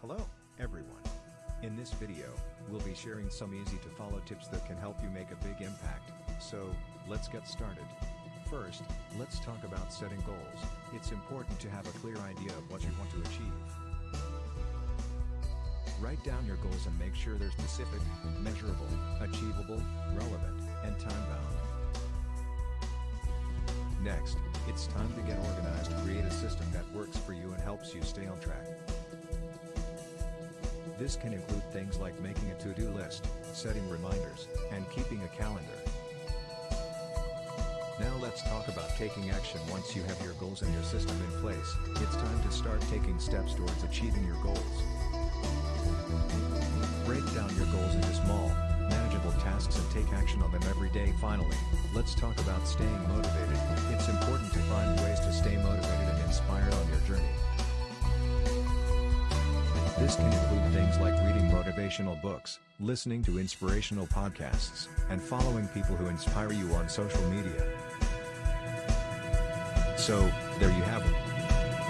Hello, everyone. In this video, we'll be sharing some easy to follow tips that can help you make a big impact. So, let's get started. First, let's talk about setting goals. It's important to have a clear idea of what you want to achieve. Write down your goals and make sure they're specific, measurable, achievable, relevant, and time-bound. Next, it's time to get organized create a system that works for you and helps you stay on track. This can include things like making a to-do list, setting reminders, and keeping a calendar. Now let's talk about taking action once you have your goals and your system in place, it's time to start taking steps towards achieving your goals. Break down your goals into small, manageable tasks and take action on them every day. Finally, let's talk about staying motivated. It's important This can include things like reading motivational books, listening to inspirational podcasts, and following people who inspire you on social media. So, there you have it.